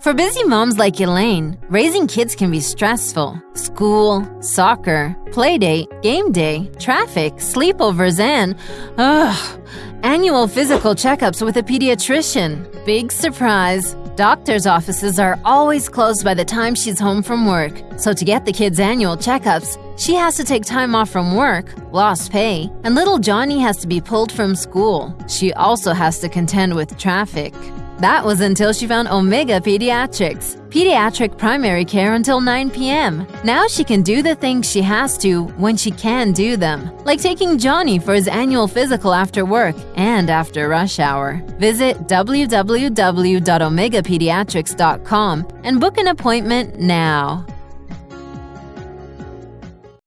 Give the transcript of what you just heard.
For busy moms like Elaine, raising kids can be stressful. School, soccer, playdate, game day, traffic, sleepovers, and ugh, annual physical checkups with a pediatrician. Big surprise. Doctor's offices are always closed by the time she's home from work. So to get the kids' annual checkups, she has to take time off from work, lost pay, and little Johnny has to be pulled from school. She also has to contend with traffic. That was until she found Omega Pediatrics, pediatric primary care until 9 p.m. Now she can do the things she has to when she can do them, like taking Johnny for his annual physical after work and after rush hour. Visit www.omegapediatrics.com and book an appointment now.